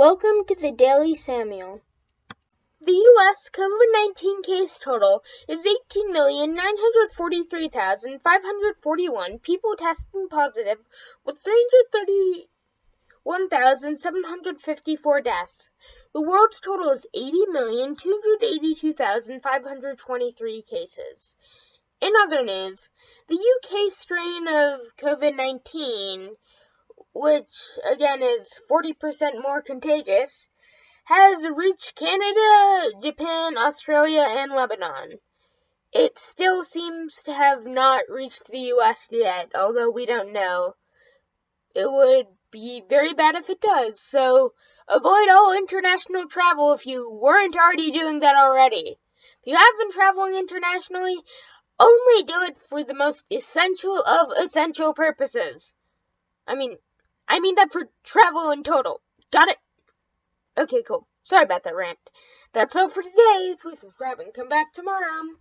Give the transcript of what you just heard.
Welcome to the Daily Samuel. The U.S. COVID 19 case total is 18,943,541 people testing positive, with 331,754 deaths. The world's total is 80,282,523 cases. In other news, the UK strain of COVID 19 which again is 40% more contagious, has reached Canada, Japan, Australia, and Lebanon. It still seems to have not reached the US yet, although we don't know. It would be very bad if it does, so avoid all international travel if you weren't already doing that already. If you have been traveling internationally, only do it for the most essential of essential purposes. I mean, I mean that for travel in total. Got it? Okay, cool. Sorry about that rant. That's all for today. Please subscribe and come back tomorrow.